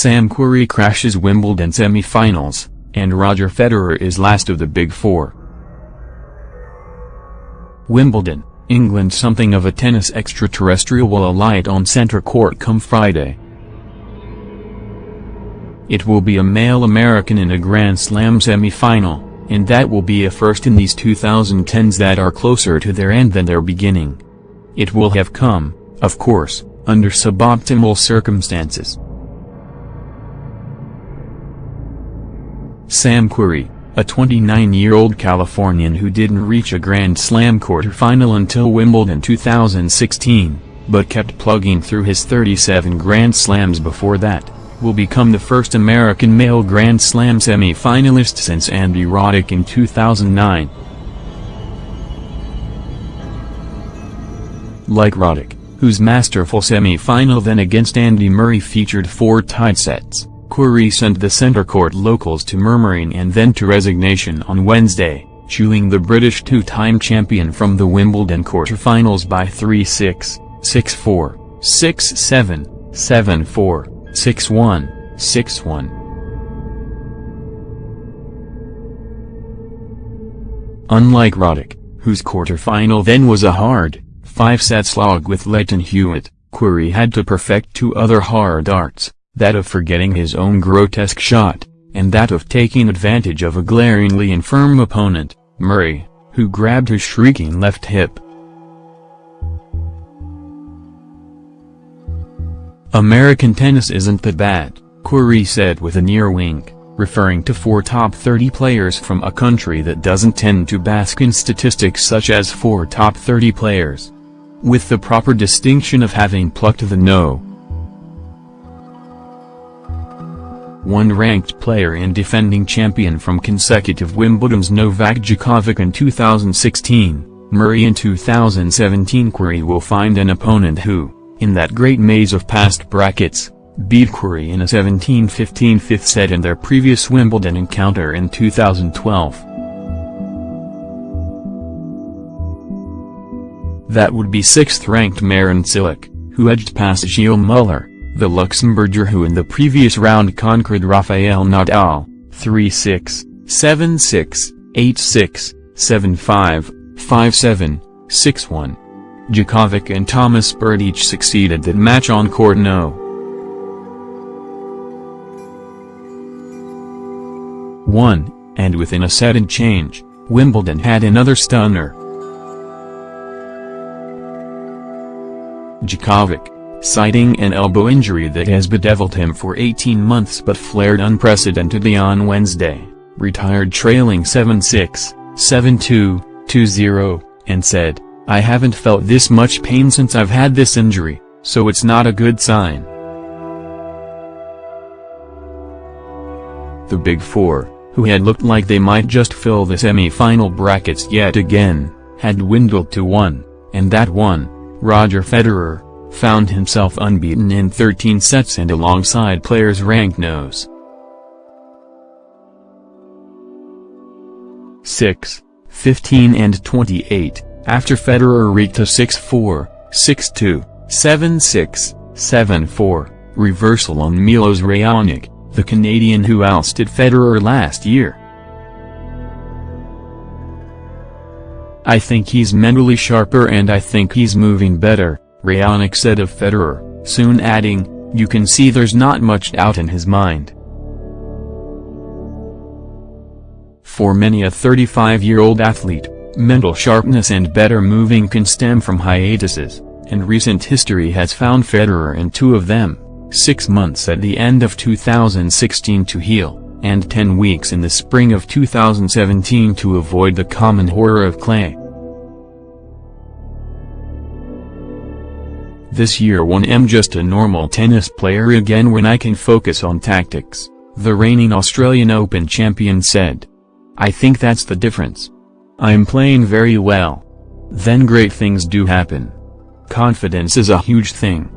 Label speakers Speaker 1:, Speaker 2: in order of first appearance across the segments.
Speaker 1: Sam Querrey crashes Wimbledon semi-finals, and Roger Federer is last of the Big Four. Wimbledon, England Something of a tennis extraterrestrial will alight on centre court come Friday. It will be a male American in a Grand Slam semi-final, and that will be a first in these 2010s that are closer to their end than their beginning. It will have come, of course, under suboptimal circumstances. Sam Querrey, a 29-year-old Californian who didn't reach a Grand Slam quarterfinal until Wimbledon 2016, but kept plugging through his 37 Grand Slams before that will become the first American male Grand Slam semi-finalist since Andy Roddick in 2009. Like Roddick, whose masterful semi-final then against Andy Murray featured four tied sets, Querrey sent the centre court locals to murmuring and then to resignation on Wednesday, chewing the British two-time champion from the Wimbledon quarterfinals by 3-6, 6-4, 6-7, 7-4. 6-1, 6-1. Unlike Roddick, whose quarterfinal then was a hard, five-set slog with Lleyton Hewitt, Querrey had to perfect two other hard arts, that of forgetting his own grotesque shot, and that of taking advantage of a glaringly infirm opponent, Murray, who grabbed his shrieking left hip. American tennis isn't that bad, Querrey said with a near wink, referring to four top 30 players from a country that doesn't tend to bask in statistics such as four top 30 players. With the proper distinction of having plucked the no. One ranked player and defending champion from consecutive Wimbledon's Novak Djokovic in 2016, Murray in 2017 Querrey will find an opponent who in that great maze of past brackets, beat Querrey in a 17-15 fifth set in their previous Wimbledon encounter in 2012. That would be 6th-ranked Marin Cilic, who edged past Gilles Muller, the Luxembourger who in the previous round conquered Rafael Nadal, 3-6, 7-6, 8-6, 7-5, 5-7, 6-1. Djokovic and Thomas Berdych each succeeded that match on court no. 1, and within a set and change, Wimbledon had another stunner. Djokovic, citing an elbow injury that has bedeviled him for 18 months but flared unprecedentedly on Wednesday, retired trailing 7-6, 7-2, 2-0, and said, I haven't felt this much pain since I've had this injury, so it's not a good sign. The Big Four, who had looked like they might just fill the semi-final brackets yet again, had dwindled to one, and that one, Roger Federer, found himself unbeaten in 13 sets and alongside players ranked nos. 6, 15 and 28. After Federer reached a 6-4, 6-2, 7-6, 7-4, reversal on Milos Raonic, the Canadian who ousted Federer last year. I think he's mentally sharper and I think he's moving better, Raonic said of Federer, soon adding, you can see there's not much doubt in his mind. For many a 35-year-old athlete, Mental sharpness and better moving can stem from hiatuses, and recent history has found Federer in two of them, six months at the end of 2016 to heal, and 10 weeks in the spring of 2017 to avoid the common horror of clay. This year when I'm just a normal tennis player again when I can focus on tactics, the reigning Australian Open champion said. I think that's the difference. I'm playing very well. Then great things do happen. Confidence is a huge thing.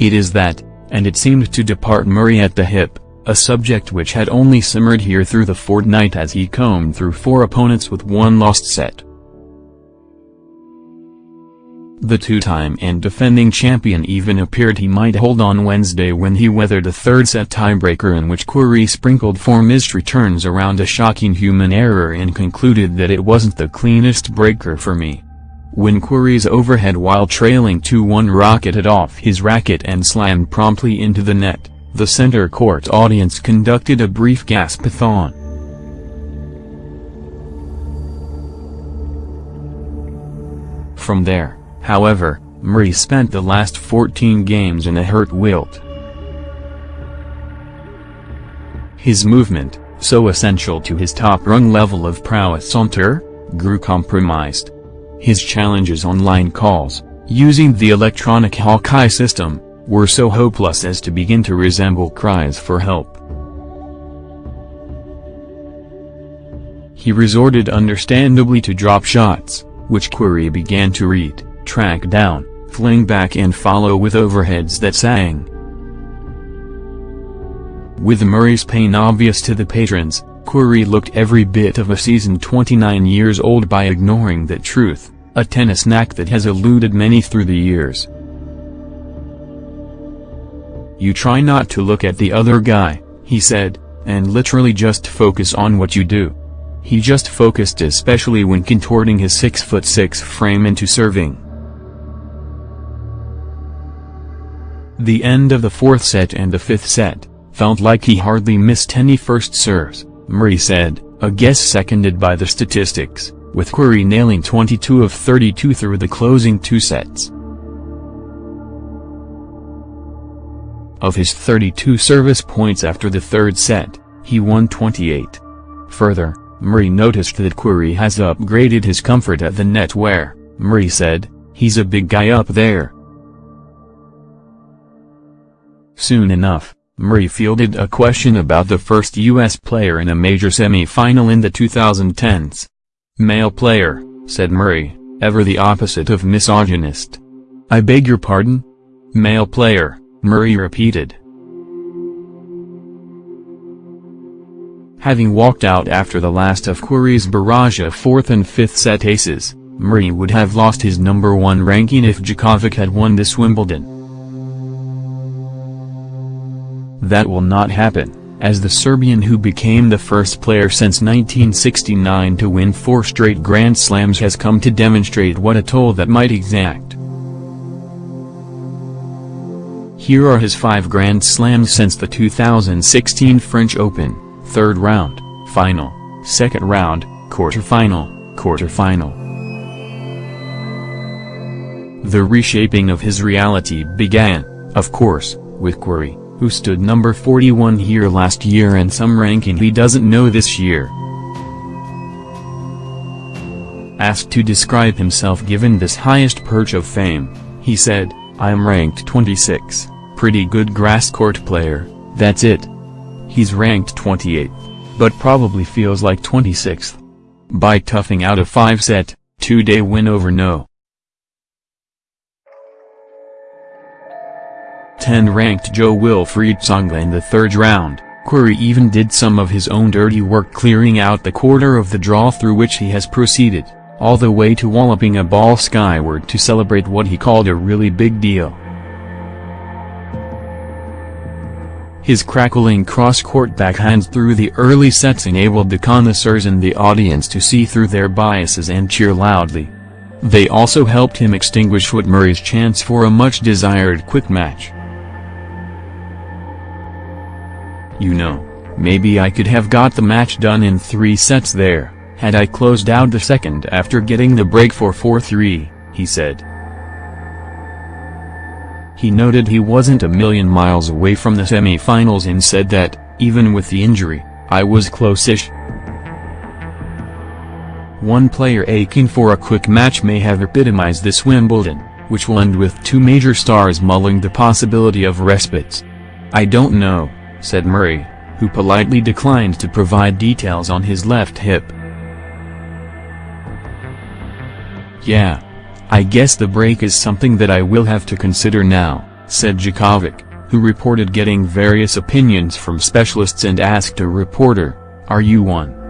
Speaker 1: It is that, and it seemed to depart Murray at the hip, a subject which had only simmered here through the fortnight as he combed through four opponents with one lost set. The two-time and defending champion even appeared he might hold on Wednesday when he weathered a third-set tiebreaker in which Querrey sprinkled four missed returns around a shocking human error and concluded that it wasn't the cleanest breaker for me. When Querrey's overhead while trailing 2-1 rocketed off his racket and slammed promptly into the net, the center court audience conducted a brief gaspathon. From there, However, Murray spent the last 14 games in a hurt wilt. His movement, so essential to his top-rung level of prowess on tour, grew compromised. His challenges on line calls, using the electronic Hawkeye system, were so hopeless as to begin to resemble cries for help. He resorted understandably to drop shots, which Querrey began to read track down, fling back and follow with overheads that sang. With Murray's pain obvious to the patrons, Querrey looked every bit of a seasoned 29 years old by ignoring that truth, a tennis knack that has eluded many through the years. You try not to look at the other guy, he said, and literally just focus on what you do. He just focused especially when contorting his 6'6 frame into serving. The end of the fourth set and the fifth set, felt like he hardly missed any first serves, Murray said, a guess seconded by the statistics, with Querrey nailing 22 of 32 through the closing two sets. Of his 32 service points after the third set, he won 28. Further, Murray noticed that Querrey has upgraded his comfort at the net where, Murray said, he's a big guy up there, Soon enough, Murray fielded a question about the first U.S. player in a major semi-final in the 2010s. Male player, said Murray, ever the opposite of misogynist. I beg your pardon? Male player, Murray repeated. Having walked out after the last of Querrey's barrage of fourth and fifth set aces, Murray would have lost his number one ranking if Djokovic had won this Wimbledon. That will not happen, as the Serbian who became the first player since 1969 to win four straight Grand Slams has come to demonstrate what a toll that might exact. Here are his five Grand Slams since the 2016 French Open, third round, final, second round, quarterfinal, quarterfinal. The reshaping of his reality began, of course, with Querrey who stood number 41 here last year and some ranking he doesn't know this year. Asked to describe himself given this highest perch of fame, he said, I'm ranked 26, pretty good grass court player, that's it. He's ranked 28th, but probably feels like 26th. By toughing out a 5-set, 2-day win over no. 10-ranked Jo-Wilfried Tsonga in the third round, Querrey even did some of his own dirty work clearing out the quarter of the draw through which he has proceeded, all the way to walloping a ball skyward to celebrate what he called a really big deal. His crackling cross-court backhands through the early sets enabled the connoisseurs in the audience to see through their biases and cheer loudly. They also helped him extinguish Murray's chance for a much-desired quick match. You know, maybe I could have got the match done in three sets there, had I closed out the second after getting the break for 4-3, he said. He noted he wasn't a million miles away from the semi-finals and said that, even with the injury, I was close-ish. One player aching for a quick match may have epitomized this Wimbledon, which will end with two major stars mulling the possibility of respites. I don't know, said Murray, who politely declined to provide details on his left hip. Yeah. I guess the break is something that I will have to consider now, said Djokovic, who reported getting various opinions from specialists and asked a reporter, are you one?